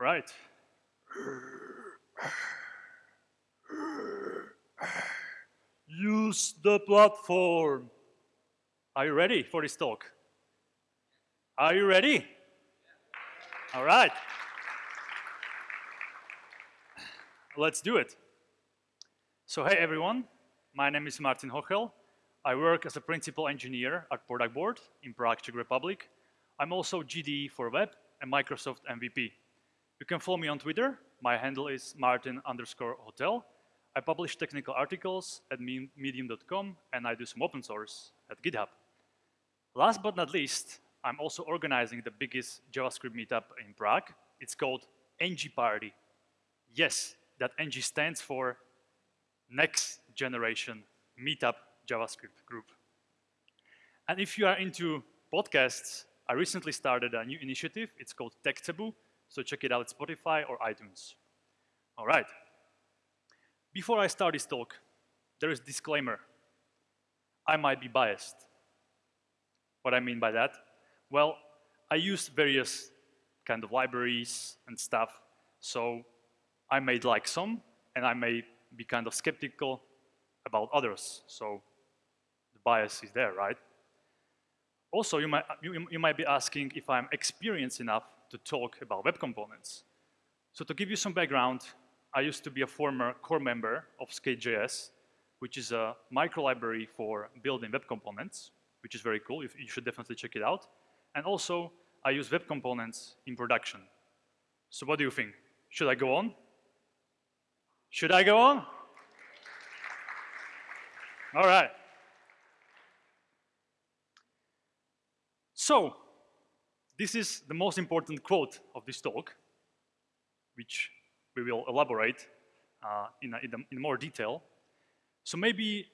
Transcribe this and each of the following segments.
All right. Use the platform. Are you ready for this talk? Are you ready? All right. Let's do it. So hey everyone, my name is Martin Hochel. I work as a principal engineer at Productboard in Prague, Czech Republic. I'm also GDE for web and Microsoft MVP. You can follow me on Twitter. My handle is Martin underscore hotel. I publish technical articles at medium.com and I do some open source at GitHub. Last but not least, I'm also organizing the biggest JavaScript meetup in Prague. It's called NG Party. Yes, that NG stands for Next Generation Meetup JavaScript Group. And if you are into podcasts, I recently started a new initiative. It's called Tech Taboo, so check it out at Spotify or iTunes. All right. Before I start this talk, there is a disclaimer. I might be biased. What I mean by that? Well, I use various kind of libraries and stuff, so I may like some, and I may be kind of skeptical about others. So the bias is there, right? Also, you might, you, you might be asking if I'm experienced enough to talk about web components. So to give you some background, I used to be a former core member of Skate.js, which is a micro library for building web components, which is very cool. You should definitely check it out. And also, I use web components in production. So what do you think? Should I go on? Should I go on? All right. So, this is the most important quote of this talk, which we will elaborate uh, in, a, in, a, in, more detail. So maybe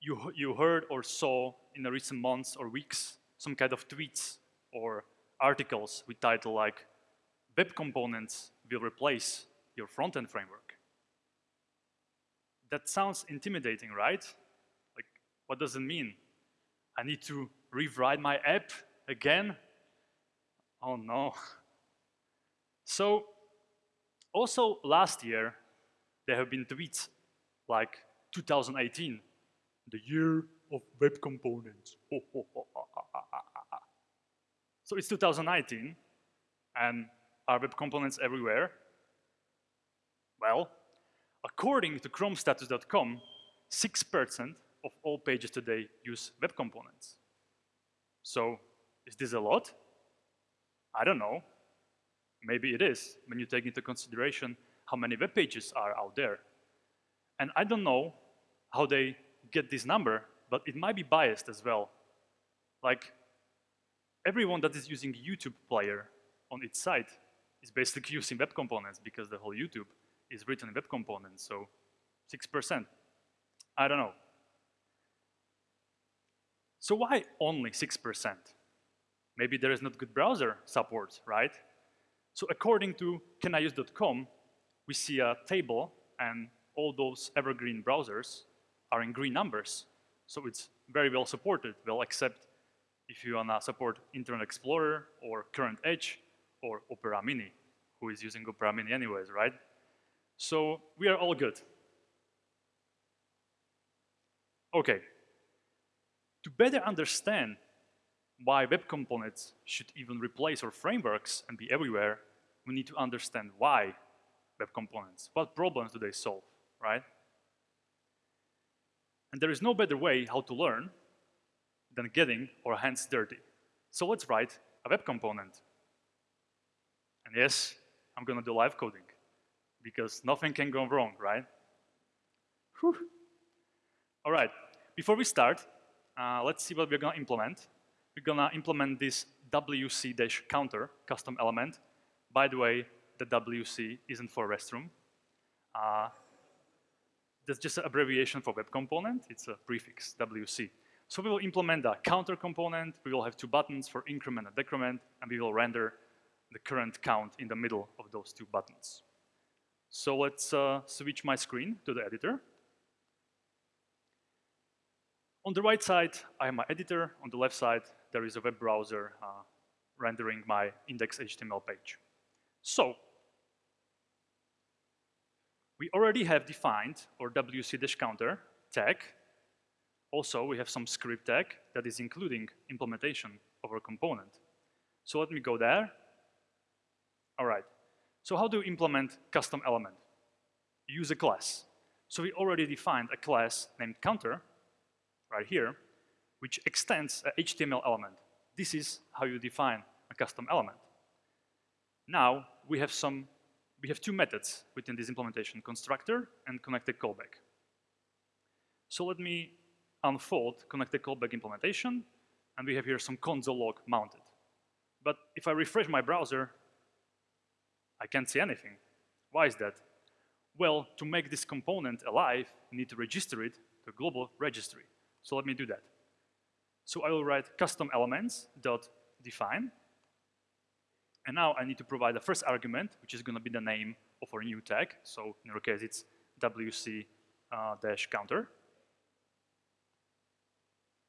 you, you heard or saw in the recent months or weeks some kind of tweets or articles with title like, web components will replace your front-end framework. That sounds intimidating, right? Like, what does it mean? I need to rewrite my app again? Oh no. So also last year, there have been tweets like 2018, the year of web components. so it's 2019, and are web components everywhere? Well, according to chromestatus.com, 6% of all pages today use web components. So is this a lot? I don't know. Maybe it is when you take into consideration how many web pages are out there. And I don't know how they get this number, but it might be biased as well. Like, everyone that is using YouTube player on its site is basically using web components because the whole YouTube is written in web components, so 6%. I don't know. So why only 6%? Maybe there is not good browser support, right? So according to caniuse.com, we see a table and all those evergreen browsers are in green numbers. So it's very well supported, well except if you wanna support Internet Explorer or Current Edge or Opera Mini, who is using Opera Mini anyways, right? So we are all good. Okay, to better understand why web components should even replace our frameworks and be everywhere, we need to understand why web components, what problems do they solve, right? And there is no better way how to learn than getting our hands dirty. So let's write a web component. And yes, I'm gonna do live coding because nothing can go wrong, right? Whew. All right, before we start, uh, let's see what we're going to implement. We're going to implement this WC-counter custom element. By the way, the WC isn't for restroom. Uh, that's just an abbreviation for web component. It's a prefix, WC. So we will implement a counter component. We will have two buttons for increment and decrement, and we will render the current count in the middle of those two buttons. So let's uh, switch my screen to the editor. On the right side, I have my editor. On the left side, there is a web browser uh, rendering my index.html page. So we already have defined our wc-counter tag. Also, we have some script tag that is including implementation of our component. So let me go there. All right. So how do you implement custom element? Use a class. So we already defined a class named counter right here, which extends a HTML element. This is how you define a custom element. Now we have some we have two methods within this implementation, constructor and connected callback. So let me unfold connected callback implementation, and we have here some console log mounted. But if I refresh my browser, I can't see anything. Why is that? Well, to make this component alive, you need to register it to global registry. So let me do that. So I will write custom elements dot define and now I need to provide the first argument, which is going to be the name of our new tag. So in our case, it's wc-counter. Uh,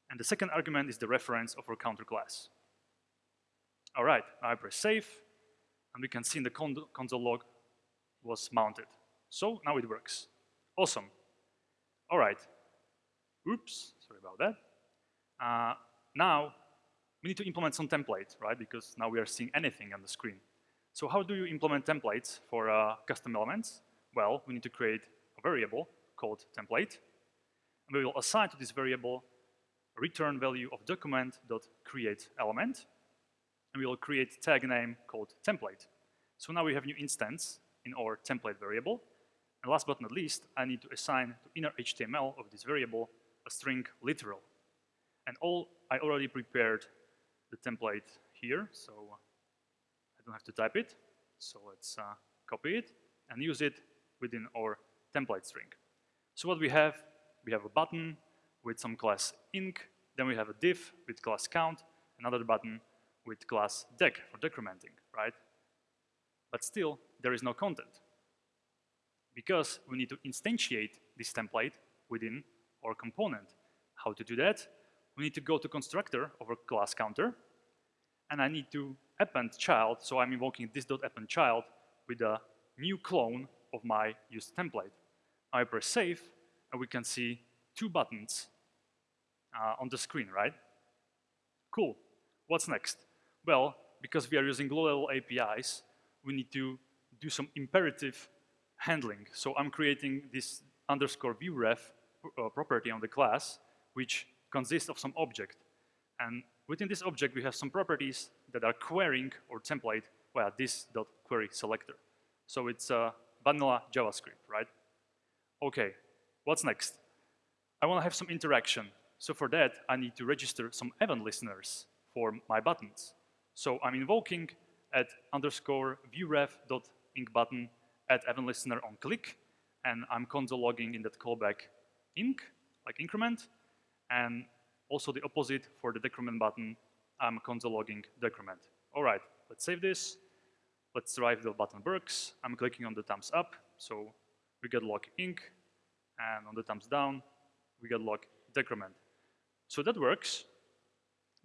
and the second argument is the reference of our counter class. All right, I press save, and we can see in the con console log was mounted. So now it works. Awesome. All right. Oops, sorry about that. Uh, now we need to implement some template, right? Because now we are seeing anything on the screen. So how do you implement templates for uh, custom elements? Well, we need to create a variable called template. And we will assign to this variable a return value of document.createElement. And we will create tag name called template. So now we have new instance in our template variable. And last but not least, I need to assign to inner HTML of this variable a string literal. And all I already prepared the template here, so I don't have to type it. So let's uh, copy it and use it within our template string. So what we have, we have a button with some class inc, then we have a div with class count, another button with class dec for decrementing, right? But still, there is no content because we need to instantiate this template within our component. How to do that? We need to go to constructor of a class counter, and I need to append child, so I'm invoking this.append child with a new clone of my used template. I press save, and we can see two buttons uh, on the screen, right? Cool. What's next? Well, because we are using low-level APIs, we need to do some imperative handling. So I'm creating this underscore view ref uh, property on the class, which consists of some object. And within this object, we have some properties that are querying or template via this.query selector. So it's a vanilla JavaScript, right? Okay, what's next? I want to have some interaction. So for that, I need to register some event listeners for my buttons. So I'm invoking at underscore viewref.inc button at event listener on click, and I'm console logging in that callback inc, like increment, and also the opposite for the decrement button, I'm console logging decrement. All right, let's save this. Let's try if the button works. I'm clicking on the thumbs up, so we get log inc, and on the thumbs down, we get log decrement. So that works,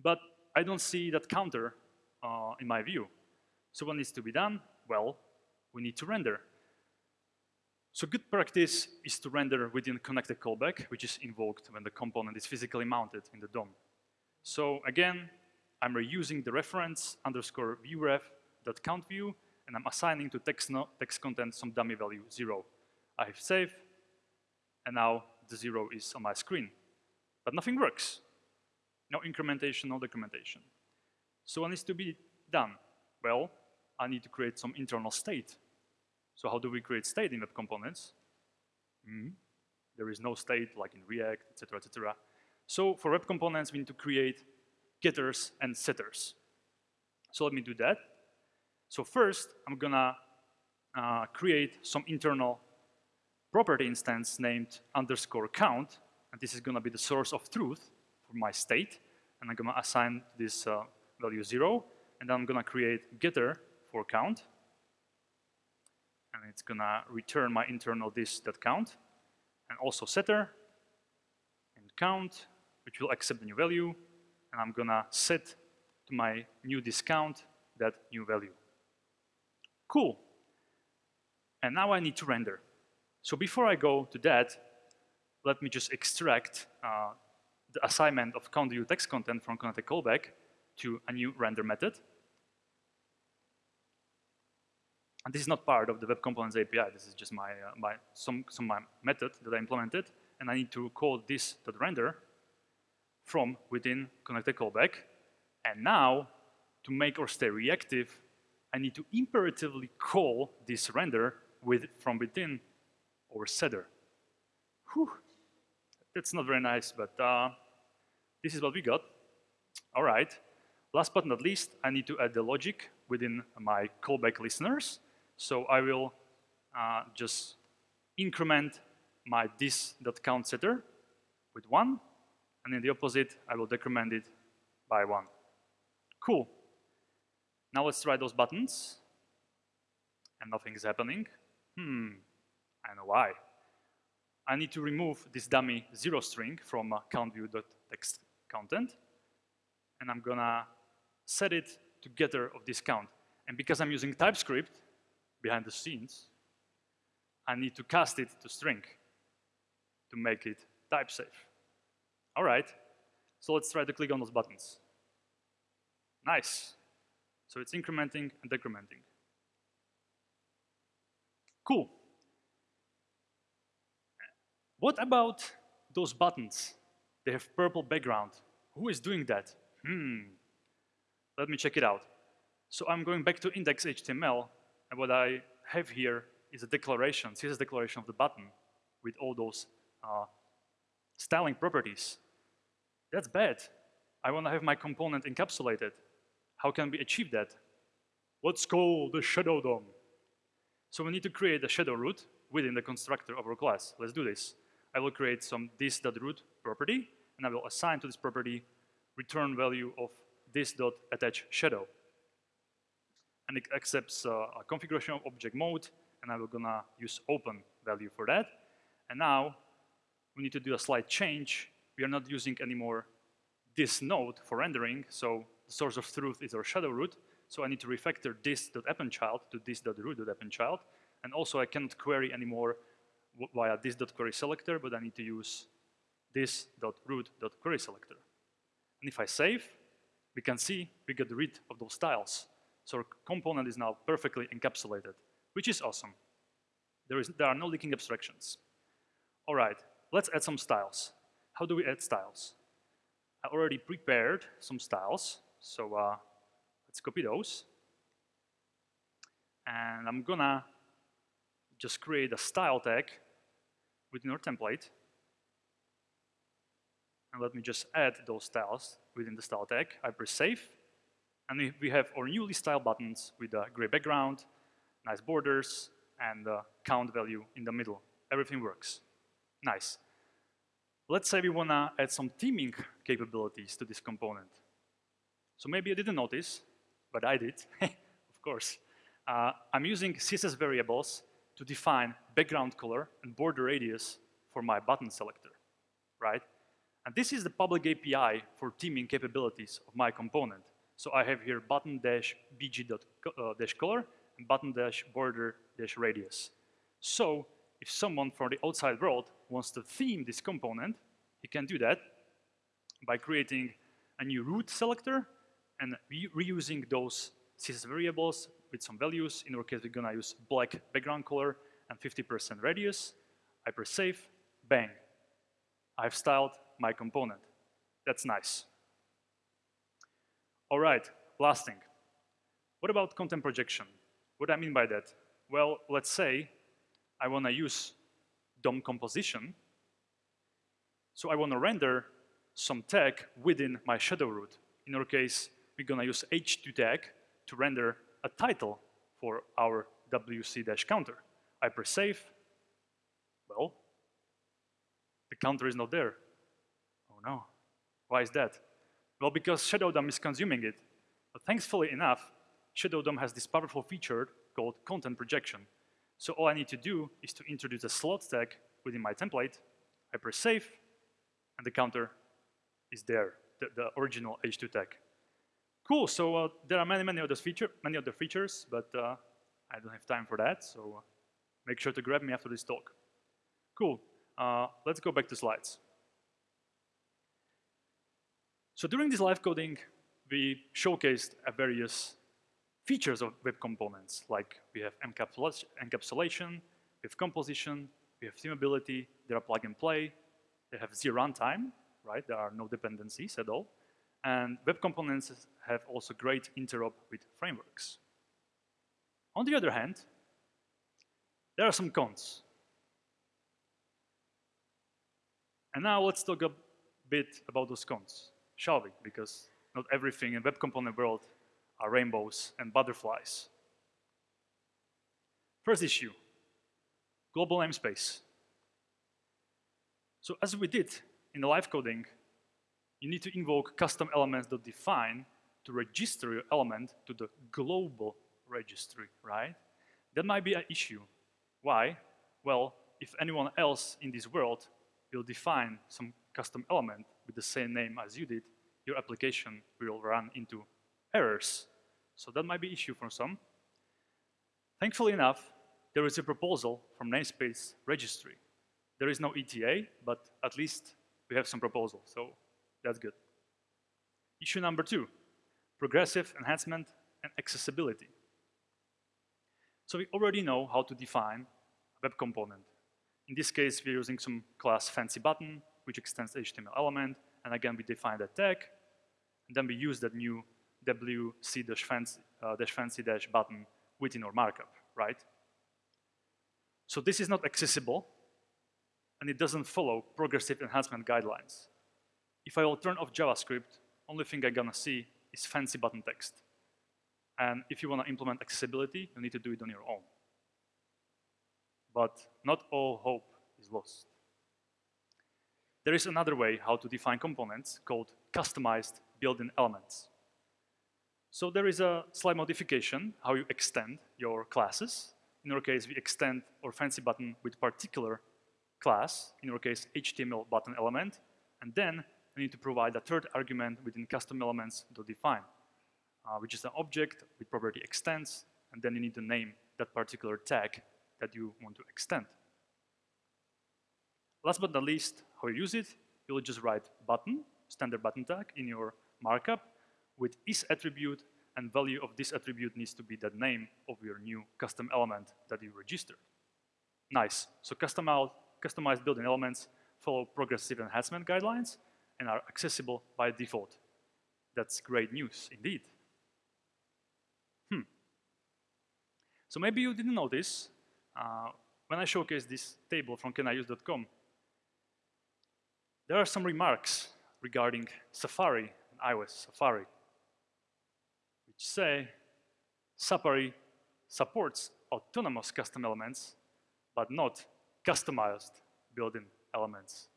but I don't see that counter uh, in my view. So what needs to be done? Well, we need to render. So good practice is to render within connected callback, which is invoked when the component is physically mounted in the DOM. So again, I'm reusing the reference underscore viewref.count view, and I'm assigning to text, no, text content some dummy value, zero. I have save, and now the zero is on my screen. But nothing works. No incrementation, no decrementation. So what needs to be done? Well, I need to create some internal state so how do we create state in web components? Mm. There is no state like in React, etc., etc. So for web components, we need to create getters and setters. So let me do that. So first, I'm gonna uh, create some internal property instance named underscore count, and this is gonna be the source of truth for my state, and I'm gonna assign this uh, value zero, and then I'm gonna create getter for count, and it's gonna return my internal this.count and also setter and count, which will accept the new value, and I'm gonna set to my new this.count that new value. Cool. And now I need to render. So before I go to that, let me just extract uh, the assignment of count view text content from connected callback to a new render method. And this is not part of the Web Components API. This is just my, uh, my some, some my method that I implemented. And I need to call this render from within connected callback. And now, to make or stay reactive, I need to imperatively call this render with, from within our setter. Whew. That's not very nice, but uh, this is what we got. All right. Last but not least, I need to add the logic within my callback listeners. So I will uh, just increment my this.count setter with one, and in the opposite, I will decrement it by one. Cool. Now let's try those buttons, and nothing is happening. Hmm, I know why. I need to remove this dummy zero string from uh, countView.text content, and I'm gonna set it to getter of this count. And because I'm using TypeScript behind the scenes, I need to cast it to string to make it type safe. All right, so let's try to click on those buttons. Nice. So it's incrementing and decrementing. Cool. What about those buttons? They have purple background. Who is doing that? Hmm. Let me check it out. So I'm going back to index.html, and what I have here is a declaration, CSS declaration of the button with all those uh, styling properties. That's bad. I want to have my component encapsulated. How can we achieve that? Let's call the shadow DOM. So we need to create a shadow root within the constructor of our class. Let's do this. I will create some this.root property, and I will assign to this property return value of this.attach shadow. And it accepts uh, a configuration of object mode, and I'm gonna use open value for that. And now we need to do a slight change. We are not using anymore this node for rendering, so the source of truth is our shadow root. So I need to refactor this.appendChild to this.root.appendChild. And also I cannot query anymore via this.query selector, but I need to use this.root.query selector. And if I save, we can see we get rid of those styles. So our component is now perfectly encapsulated, which is awesome. There, is, there are no leaking abstractions. All right, let's add some styles. How do we add styles? I already prepared some styles, so uh, let's copy those. And I'm gonna just create a style tag within our template. And let me just add those styles within the style tag. I press save. And we have our newly styled buttons with a gray background, nice borders, and the count value in the middle. Everything works. Nice. Let's say we want to add some theming capabilities to this component. So maybe you didn't notice, but I did, of course. Uh, I'm using CSS variables to define background color and border radius for my button selector, right? And this is the public API for theming capabilities of my component. So I have here button dash bg uh, dash color and button dash border dash radius. So if someone from the outside world wants to theme this component, he can do that by creating a new root selector and re reusing those CSS variables with some values. In our case, we're gonna use black background color and 50% radius. I press save, bang. I've styled my component. That's nice. All right, last thing. What about content projection? What do I mean by that? Well, let's say I wanna use DOM composition. So I wanna render some tag within my shadow root. In our case, we're gonna use h2 tag to render a title for our WC-counter. I press save. Well, the counter is not there. Oh no. Why is that? Well, because Shadow DOM is consuming it. But thankfully enough, Shadow DOM has this powerful feature called content projection. So all I need to do is to introduce a slot tag within my template. I press save, and the counter is there, the, the original H2 tag. Cool, so uh, there are many, many other, feature, many other features, but uh, I don't have time for that, so uh, make sure to grab me after this talk. Cool. Uh, let's go back to slides. So during this live coding, we showcased various features of web components, like we have encapsulation, we have composition, we have themability, there are plug and play, they have zero runtime, right? There are no dependencies at all. And web components have also great interop with frameworks. On the other hand, there are some cons. And now let's talk a bit about those cons, shall we? Because not everything in web component world are rainbows and butterflies. First issue, global namespace. So as we did in the live coding, you need to invoke custom elements.define to register your element to the global registry, right? That might be an issue. Why? Well, if anyone else in this world will define some custom element with the same name as you did, your application will run into errors. So that might be issue for some. Thankfully enough, there is a proposal from namespace registry. There is no ETA, but at least we have some proposal, so that's good. Issue number two, progressive enhancement and accessibility. So we already know how to define a web component. In this case, we're using some class fancy button, which extends HTML element, and again, we define that tag, and then we use that new wc-fancy-button uh, within our markup, right? So this is not accessible, and it doesn't follow progressive enhancement guidelines. If I will turn off JavaScript, only thing I'm gonna see is fancy button text. And if you wanna implement accessibility, you need to do it on your own. But not all hope is lost. There is another way how to define components called customized built-in elements. So there is a slight modification, how you extend your classes. In our case, we extend our fancy button with particular class, in our case, HTML button element, and then we need to provide a third argument within custom elements to define, uh, which is an object with property extends, and then you need to name that particular tag that you want to extend. Last but not least, how you use it, you'll just write button, standard button tag in your markup with is attribute and value of this attribute needs to be the name of your new custom element that you registered. Nice. So customized, customized built-in elements follow progressive enhancement guidelines and are accessible by default. That's great news indeed. Hmm. So maybe you didn't notice, uh, when I showcased this table from caniuse.com, there are some remarks regarding Safari and iOS Safari which say Safari supports autonomous custom elements, but not customized built-in elements.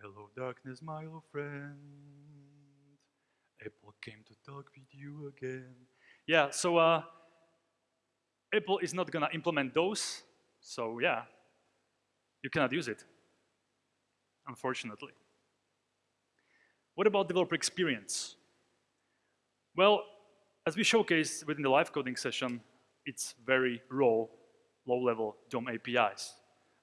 Hello darkness, my old friend. Apple came to talk with you again. Yeah, so uh, Apple is not gonna implement those, so yeah, you cannot use it, unfortunately. What about developer experience? Well, as we showcased within the live coding session, it's very raw, low-level DOM APIs.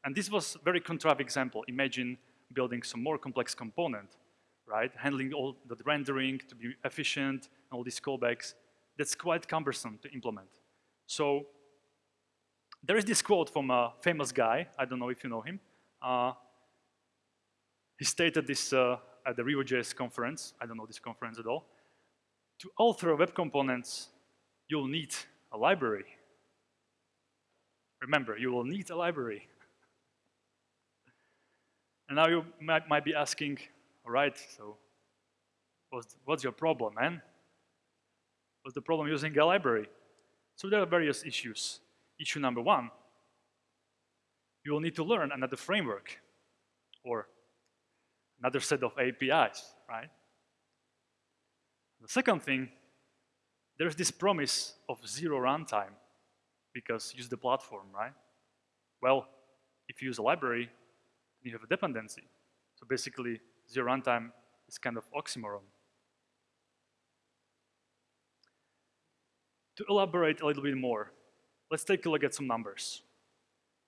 And this was a very contrived example. Imagine building some more complex component, right? Handling all the rendering to be efficient, and all these callbacks. That's quite cumbersome to implement. So there is this quote from a famous guy, I don't know if you know him. Uh, he stated this uh, at the Rio.js conference, I don't know this conference at all to alter web components, you'll need a library. Remember, you will need a library. and now you might, might, be asking, all right, so what's, what's your problem, man? What's the problem using a library? So there are various issues. Issue number one, you will need to learn another framework or another set of APIs, right? The second thing, there's this promise of zero runtime because use the platform, right? Well, if you use a library, you have a dependency. So basically, zero runtime is kind of oxymoron. To elaborate a little bit more, let's take a look at some numbers.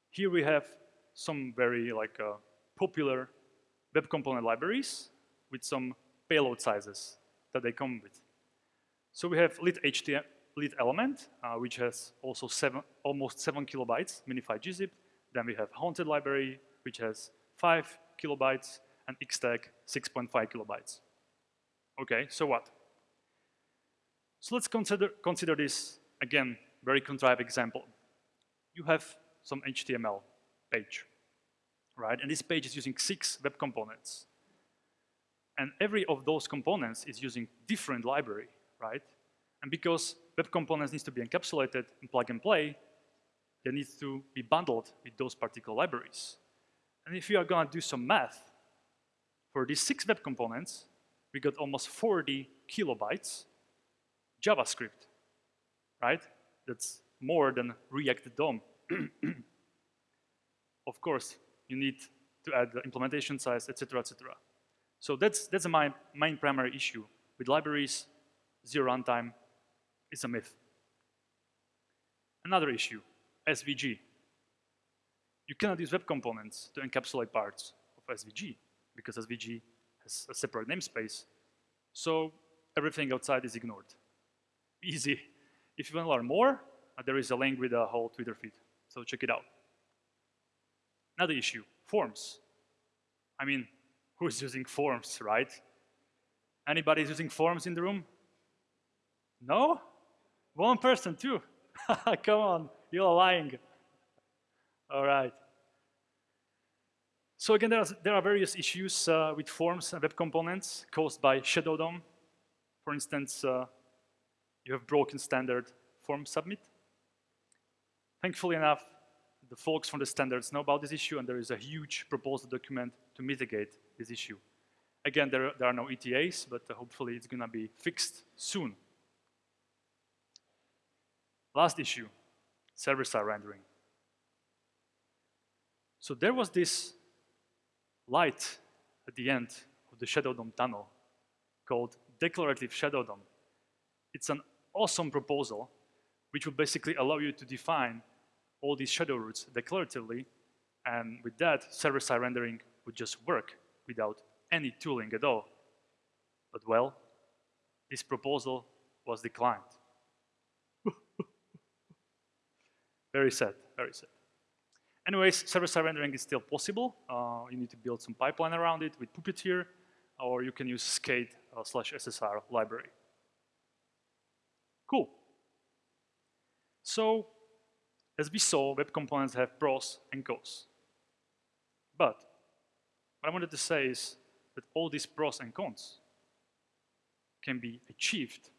Here we have some very like uh, popular web component libraries with some payload sizes that they come with. So we have lit HTML, lit element, uh, which has also seven, almost seven kilobytes, minified gzip. Then we have haunted library, which has five kilobytes, and xtag 6.5 kilobytes. Okay, so what? So let's consider, consider this, again, very contrived example. You have some HTML page, right? And this page is using six web components. And every of those components is using different library, right? And because web components needs to be encapsulated in plug and play, they need to be bundled with those particular libraries. And if you are gonna do some math, for these six web components, we got almost 40 kilobytes JavaScript, right? That's more than React DOM. of course, you need to add the implementation size, etc., etc. So that's that's my main primary issue with libraries. Zero runtime is a myth. Another issue, SVG. You cannot use web components to encapsulate parts of SVG because SVG has a separate namespace. So everything outside is ignored. Easy. If you want to learn more, uh, there is a link with a whole Twitter feed. So check it out. Another issue, forms. I mean, who's using forms, right? Anybody using forms in the room? No? One person too. Come on, you're lying. All right. So again, there are, there are various issues uh, with forms and web components caused by Shadow DOM. For instance, uh, you have broken standard form submit. Thankfully enough, the folks from the standards know about this issue and there is a huge proposal document to mitigate this issue. Again, there, there are no ETAs, but uh, hopefully it's gonna be fixed soon. Last issue, server-side rendering. So there was this light at the end of the Shadow DOM tunnel called Declarative Shadow DOM. It's an awesome proposal which would basically allow you to define all these shadow roots declaratively, and with that, server-side rendering would just work without any tooling at all. But well, this proposal was declined. very sad, very sad. Anyways, server-side rendering is still possible. Uh, you need to build some pipeline around it with Puppeteer, or you can use skate uh, slash SSR library. Cool. So, as we saw, web components have pros and cons. But what I wanted to say is that all these pros and cons can be achieved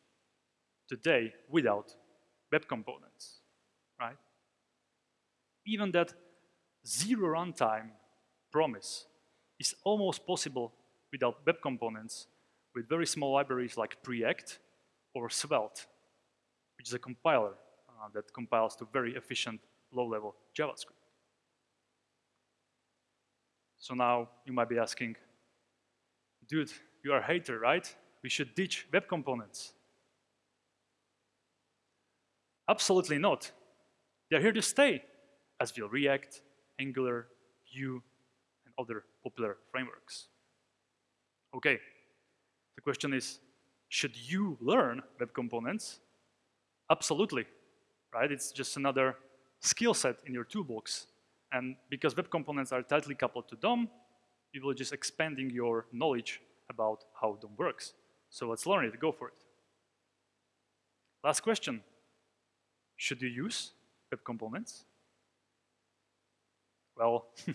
today without web components, right? Even that zero runtime promise is almost possible without web components with very small libraries like Preact or Svelte, which is a compiler Uh, that compiles to very efficient low-level JavaScript. So now you might be asking, dude, you are a hater, right? We should ditch web components. Absolutely not. They're here to stay, as will React, Angular, Vue, and other popular frameworks. Okay, the question is, should you learn web components? Absolutely, right? It's just another skill set in your toolbox. And because web components are tightly coupled to DOM, you will just expanding your knowledge about how DOM works. So let's learn it, go for it. Last question, should you use web components? Well,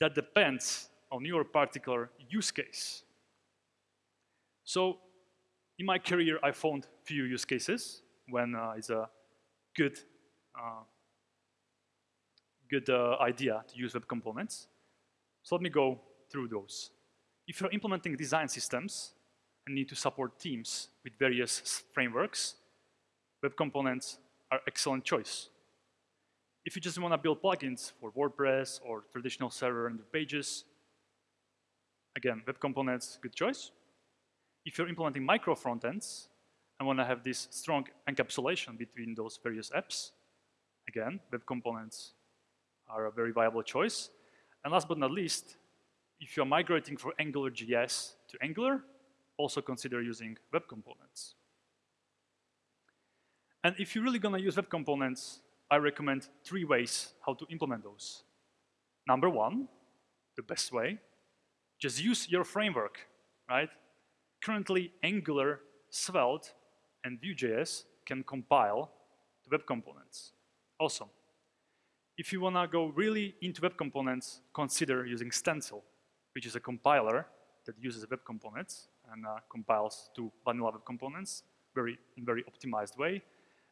that depends on your particular use case. So in my career, I found few use cases when uh, it's a good, uh, good uh, idea to use web components. So let me go through those. If you're implementing design systems and need to support teams with various frameworks, web components are excellent choice. If you just want to build plugins for WordPress or traditional server and pages, again, web components, good choice. If you're implementing micro frontends and want to have this strong encapsulation between those various apps, again, web components are a very viable choice. And last but not least, if you're migrating from AngularJS to Angular, also consider using web components. And if you're really gonna use web components, I recommend three ways how to implement those. Number one, the best way, just use your framework, right? Currently, Angular, Svelte, and Vue.js can compile to web components. Awesome. If you wanna go really into web components, consider using Stencil, which is a compiler that uses web components and uh, compiles to vanilla web components very, in very optimized way.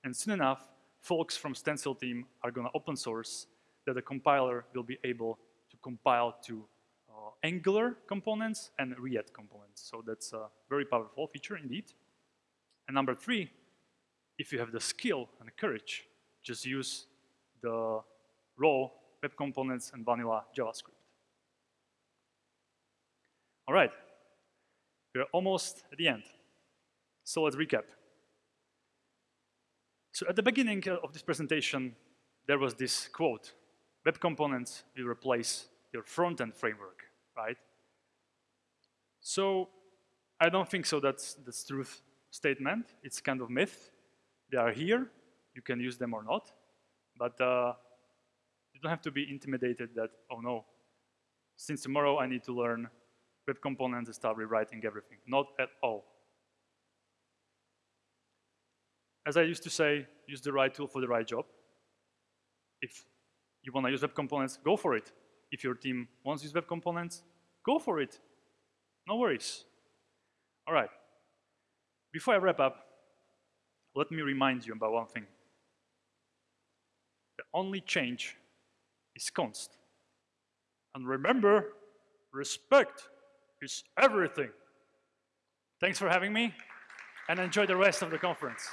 And soon enough, folks from Stencil team are gonna open source that the compiler will be able to compile to uh, Angular components and React components. So that's a very powerful feature indeed. And number three, if you have the skill and the courage, just use the raw web components and vanilla JavaScript. All right, we're almost at the end. So let's recap. So at the beginning uh, of this presentation, there was this quote, web components will replace your front-end framework, right? So I don't think so that's the truth statement. It's kind of myth. They are here. You can use them or not. But uh, you don't have to be intimidated that, oh no, since tomorrow I need to learn web components and start rewriting everything. Not at all. As I used to say, use the right tool for the right job. If you want to use web components, go for it. If your team wants to use web components, go for it. No worries. All right. Before I wrap up, let me remind you about one thing. The only change is const. And remember, respect is everything. Thanks for having me, and enjoy the rest of the conference.